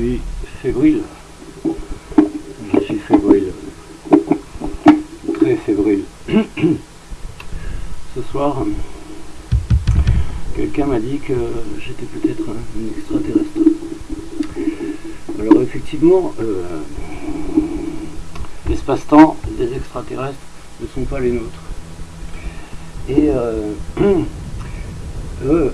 suis fébrile. Je suis fébrile. Très fébrile. Ce soir, quelqu'un m'a dit que j'étais peut-être un extraterrestre. Alors effectivement, euh, l'espace-temps des extraterrestres ne sont pas les nôtres. Et euh, eux,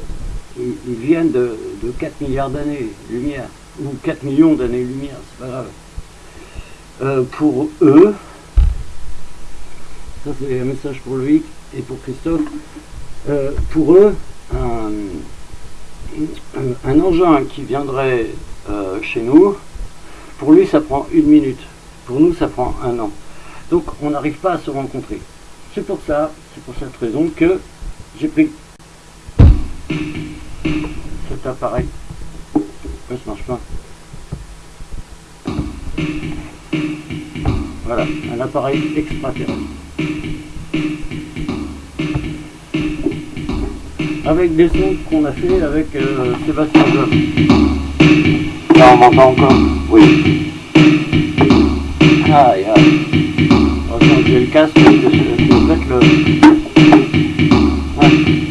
ils, viennent de, 4 milliards d'années-lumière, ou 4 millions d'années-lumière, c'est pas grave. Euh, pour eux, ça c'est un message pour Loïc et pour Christophe, euh, pour eux, un, engin qui viendrait euh, chez nous, pour lui ça prend une minute, pour nous ça prend un an. Donc on n'arrive pas à se rencontrer. C'est pour ça, c'est pour cette raison que j'ai pris cet appareil. Pourquoi ça marche pas Voilà, un appareil extraterrestre. Avec des sons qu'on a fait avec euh, Sébastien Job. Là on m'entend encore? Oui. Aïe aïe. On va changer le casque, que en fait le... Ouais.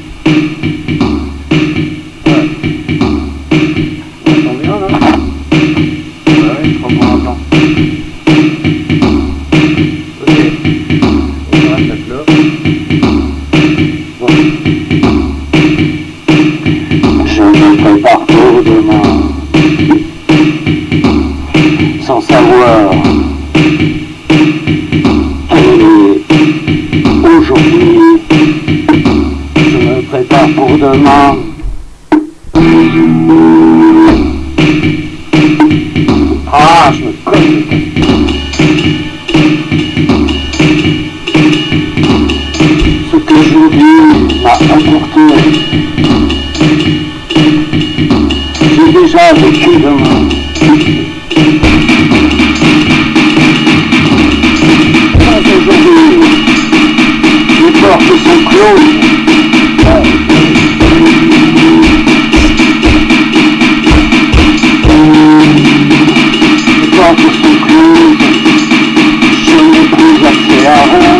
Yeah.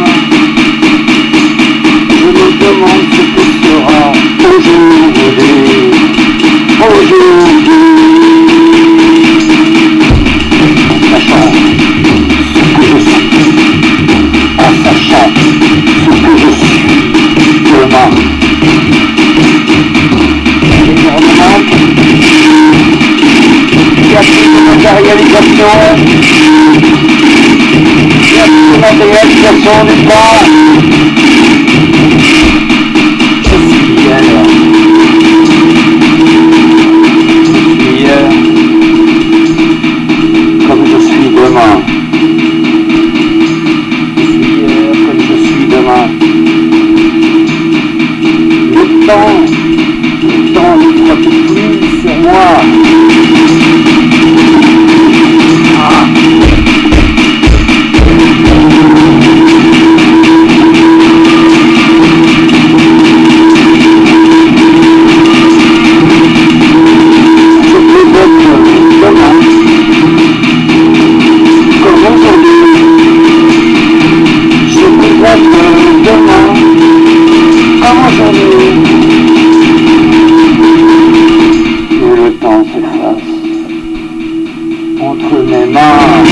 la réalisation. La réalisation n'est pas? temps s'efface entre mes mains.